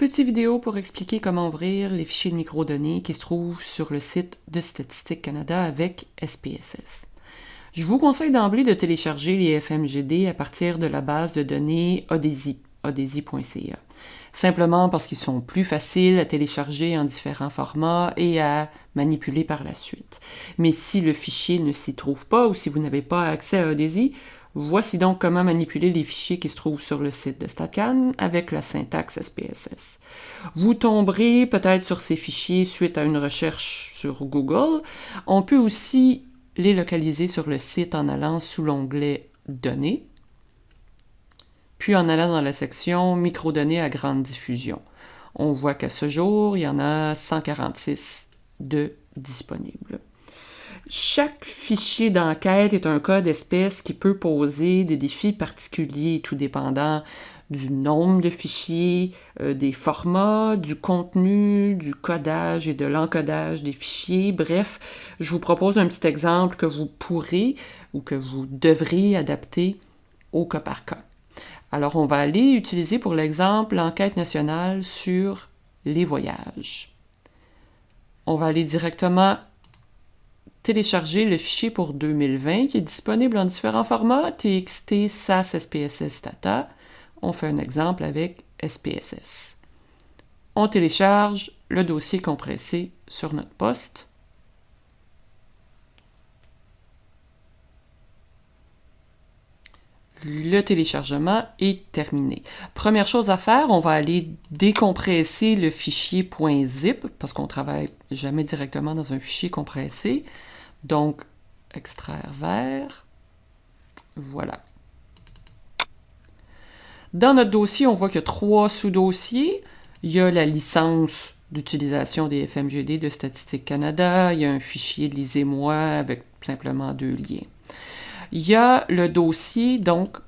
Petite vidéo pour expliquer comment ouvrir les fichiers de microdonnées qui se trouvent sur le site de Statistique Canada avec SPSS. Je vous conseille d'emblée de télécharger les FMGD à partir de la base de données Odesi, odesi.ca. Simplement parce qu'ils sont plus faciles à télécharger en différents formats et à manipuler par la suite. Mais si le fichier ne s'y trouve pas ou si vous n'avez pas accès à Odesi, Voici donc comment manipuler les fichiers qui se trouvent sur le site de StatCan avec la syntaxe SPSS. Vous tomberez peut-être sur ces fichiers suite à une recherche sur Google. On peut aussi les localiser sur le site en allant sous l'onglet Données, puis en allant dans la section Microdonnées à grande diffusion. On voit qu'à ce jour, il y en a 146 de disponibles. Chaque fichier d'enquête est un code espèce qui peut poser des défis particuliers, tout dépendant du nombre de fichiers, euh, des formats, du contenu, du codage et de l'encodage des fichiers. Bref, je vous propose un petit exemple que vous pourrez ou que vous devrez adapter au cas par cas. Alors, on va aller utiliser pour l'exemple l'enquête nationale sur les voyages. On va aller directement télécharger le fichier pour 2020 qui est disponible en différents formats, TXT, SAS, SPSS, Data. On fait un exemple avec SPSS. On télécharge le dossier compressé sur notre poste. le téléchargement est terminé. Première chose à faire, on va aller décompresser le fichier .zip parce qu'on travaille jamais directement dans un fichier compressé. Donc, extraire vers. Voilà. Dans notre dossier, on voit qu'il y a trois sous-dossiers. Il y a la licence d'utilisation des FMGD de Statistique Canada. Il y a un fichier Lisez-moi avec simplement deux liens. Il y a le dossier, donc,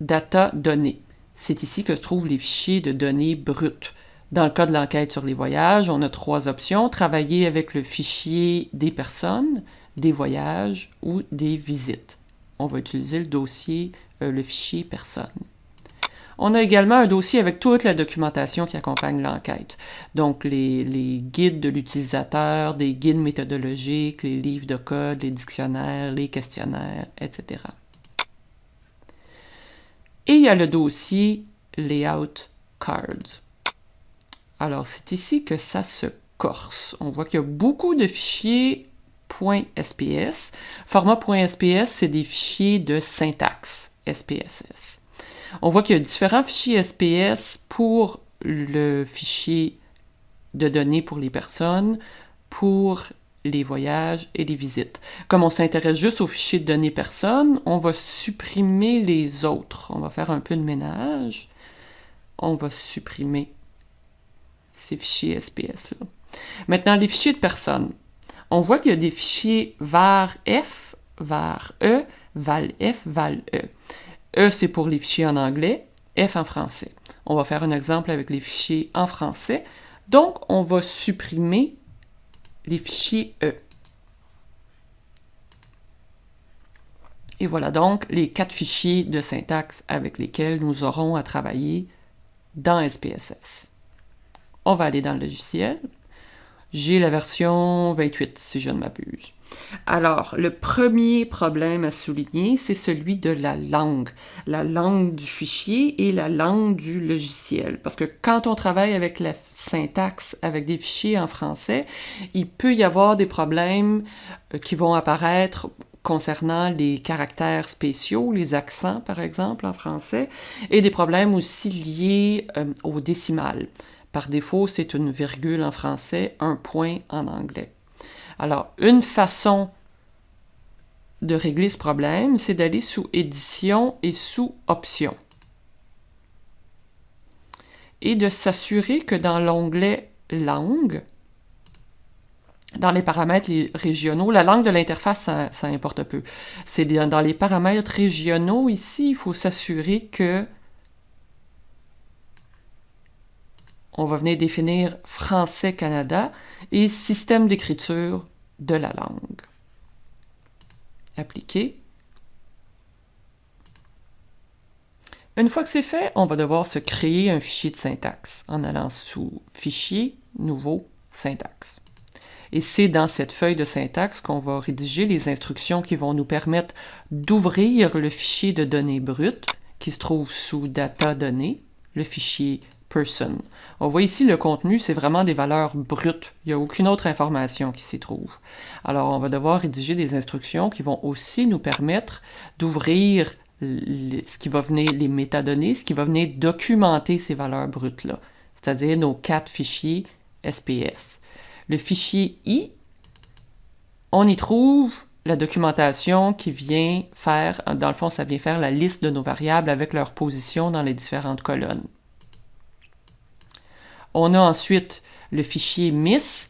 data données. C'est ici que se trouvent les fichiers de données brutes. Dans le cas de l'enquête sur les voyages, on a trois options. Travailler avec le fichier des personnes, des voyages ou des visites. On va utiliser le dossier, euh, le fichier personne. On a également un dossier avec toute la documentation qui accompagne l'enquête. Donc, les, guides de l'utilisateur, des guides méthodologiques, les livres de code, les dictionnaires, les questionnaires, etc. Et il y a le dossier Layout Cards. Alors, c'est ici que ça se corse. On voit qu'il y a beaucoup de fichiers .sps. Format c'est des fichiers de syntaxe SPSS. On voit qu'il y a différents fichiers SPS pour le fichier de données pour les personnes, pour les voyages et les visites. Comme on s'intéresse juste aux fichiers de données personnes, on va supprimer les autres. On va faire un peu de ménage. On va supprimer ces fichiers SPS-là. Maintenant, les fichiers de personnes. On voit qu'il y a des fichiers var F, var E, val F, val E. E, c'est pour les fichiers en anglais, F en français. On va faire un exemple avec les fichiers en français. Donc, on va supprimer les fichiers E. Et voilà donc les quatre fichiers de syntaxe avec lesquels nous aurons à travailler dans SPSS. On va aller dans le logiciel. J'ai la version 28, si je ne m'abuse. Alors, le premier problème à souligner, c'est celui de la langue. La langue du fichier et la langue du logiciel. Parce que quand on travaille avec la syntaxe, avec des fichiers en français, il peut y avoir des problèmes euh, qui vont apparaître concernant les caractères spéciaux, les accents par exemple en français, et des problèmes aussi liés euh, au décimal. Par défaut, c'est une virgule en français, un point en anglais. Alors, une façon de régler ce problème, c'est d'aller sous Édition et sous Options. Et de s'assurer que dans l'onglet Langue, dans les paramètres régionaux, la langue de l'interface, ça, importe peu. C'est dans les paramètres régionaux, ici, il faut s'assurer que on va venir définir Français Canada et système d'écriture de la langue. Appliquer. Une fois que c'est fait, on va devoir se créer un fichier de syntaxe en allant sous Fichier, Nouveau, Syntaxe. Et c'est dans cette feuille de syntaxe qu'on va rédiger les instructions qui vont nous permettre d'ouvrir le fichier de données brutes qui se trouve sous Data données, le fichier On voit ici le contenu, c'est vraiment des valeurs brutes. Il n'y a aucune autre information qui s'y trouve. Alors, on va devoir rédiger des instructions qui vont aussi nous permettre d'ouvrir ce qui va venir, les métadonnées, ce qui va venir documenter ces valeurs brutes-là, c'est-à-dire nos quatre fichiers SPS. Le fichier I, on y trouve la documentation qui vient faire, dans le fond, ça vient faire la liste de nos variables avec leur position dans les différentes colonnes. On a ensuite le fichier MIS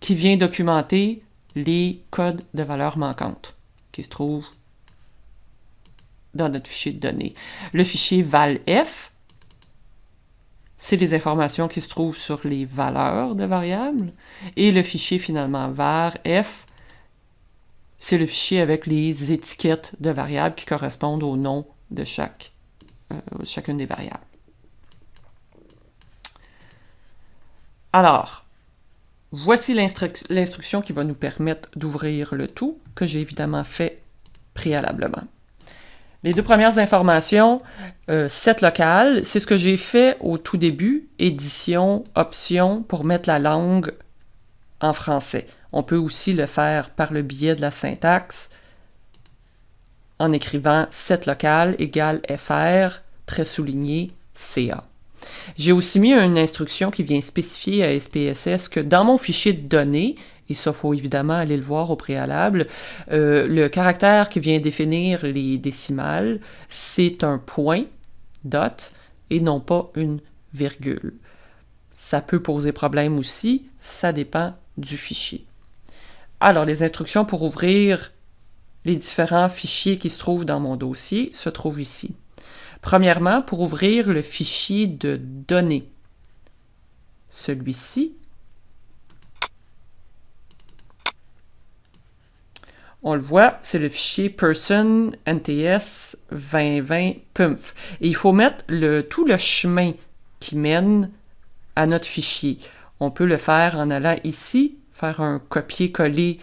qui vient documenter les codes de valeurs manquantes qui se trouvent dans notre fichier de données. Le fichier valf, c'est les informations qui se trouvent sur les valeurs de variables. Et le fichier finalement varf, c'est le fichier avec les étiquettes de variables qui correspondent au nom de euh, chacune des variables. Alors, voici l'instruction qui va nous permettre d'ouvrir le tout, que j'ai évidemment fait préalablement. Les deux premières informations, euh, set c'est ce que j'ai fait au tout début, édition, option, pour mettre la langue en français. On peut aussi le faire par le biais de la syntaxe en écrivant set local égale fr, très souligné, ca. J'ai aussi mis une instruction qui vient spécifier à SPSS que dans mon fichier de données, et ça, faut évidemment aller le voir au préalable. Euh, le caractère qui vient définir les décimales, c'est un point, dot, et non pas une virgule. Ça peut poser problème aussi, ça dépend du fichier. Alors, les instructions pour ouvrir les différents fichiers qui se trouvent dans mon dossier se trouvent ici. Premièrement, pour ouvrir le fichier de données, celui-ci, On le voit, c'est le fichier person nts 2020 pumph. Et il faut mettre le, tout le chemin qui mène à notre fichier. On peut le faire en allant ici, faire un copier-coller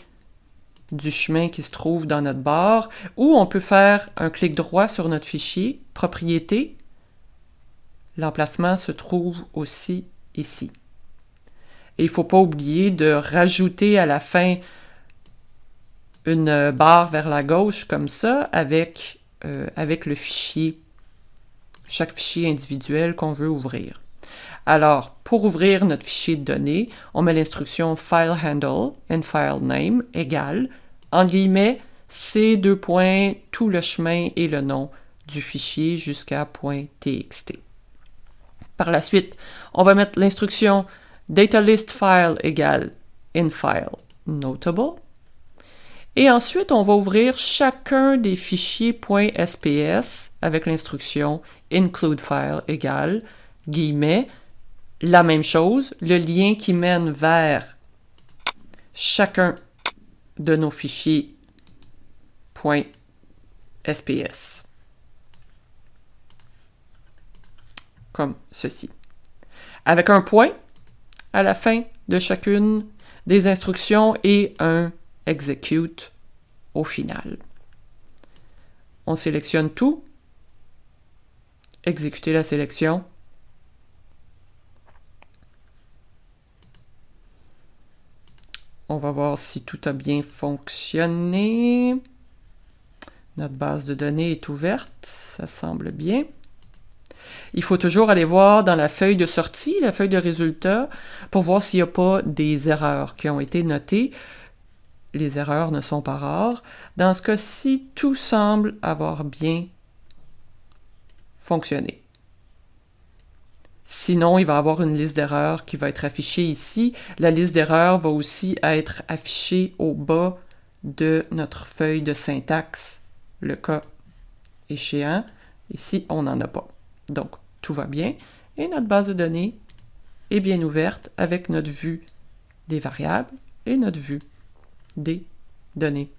du chemin qui se trouve dans notre barre, ou on peut faire un clic droit sur notre fichier, propriété. L'emplacement se trouve aussi ici. Et il ne faut pas oublier de rajouter à la fin une barre vers la gauche comme ça avec, euh, avec le fichier, chaque fichier individuel qu'on veut ouvrir. Alors, pour ouvrir notre fichier de données, on met l'instruction file handle and file name égale, en guillemets, c'est deux points, tout le chemin et le nom du fichier jusqu'à .txt. Par la suite, on va mettre l'instruction data list file égale infile notable et ensuite, on va ouvrir chacun des fichiers .sps avec l'instruction include file égale, guillemets, la même chose, le lien qui mène vers chacun de nos fichiers .sps. Comme ceci. Avec un point à la fin de chacune des instructions et un execute au final. On sélectionne tout, exécuter la sélection. On va voir si tout a bien fonctionné. Notre base de données est ouverte, ça semble bien. Il faut toujours aller voir dans la feuille de sortie, la feuille de résultat, pour voir s'il n'y a pas des erreurs qui ont été notées les erreurs ne sont pas rares. Dans ce cas-ci, tout semble avoir bien fonctionné. Sinon, il va avoir une liste d'erreurs qui va être affichée ici. La liste d'erreurs va aussi être affichée au bas de notre feuille de syntaxe, le cas échéant. Ici, on n'en a pas. Donc, tout va bien. Et notre base de données est bien ouverte avec notre vue des variables et notre vue des données.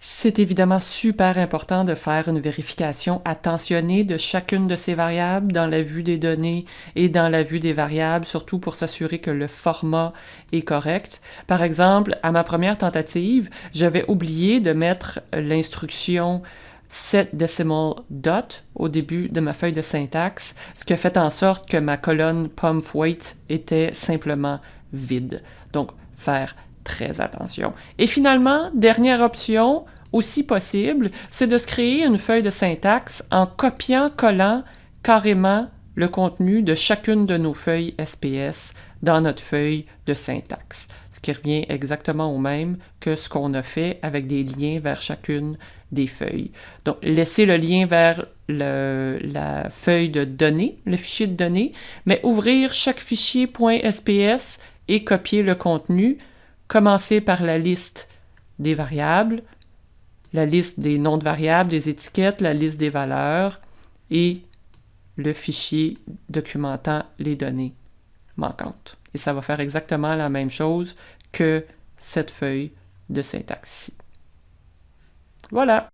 C'est évidemment super important de faire une vérification attentionnée de chacune de ces variables dans la vue des données et dans la vue des variables, surtout pour s'assurer que le format est correct. Par exemple, à ma première tentative, j'avais oublié de mettre l'instruction set decimal dot au début de ma feuille de syntaxe, ce qui a fait en sorte que ma colonne pump weight était simplement vide. Donc, faire très attention. Et finalement, dernière option, aussi possible, c'est de se créer une feuille de syntaxe en copiant-collant carrément le contenu de chacune de nos feuilles SPS dans notre feuille de syntaxe, ce qui revient exactement au même que ce qu'on a fait avec des liens vers chacune des feuilles. Donc, laissez le lien vers la feuille de données, le fichier de données, mais ouvrir chaque fichier .sps et copier le contenu. Commencer par la liste des variables, la liste des noms de variables, des étiquettes, la liste des valeurs et le fichier documentant les données manquantes. Et ça va faire exactement la même chose que cette feuille de syntaxe ici. Voilà.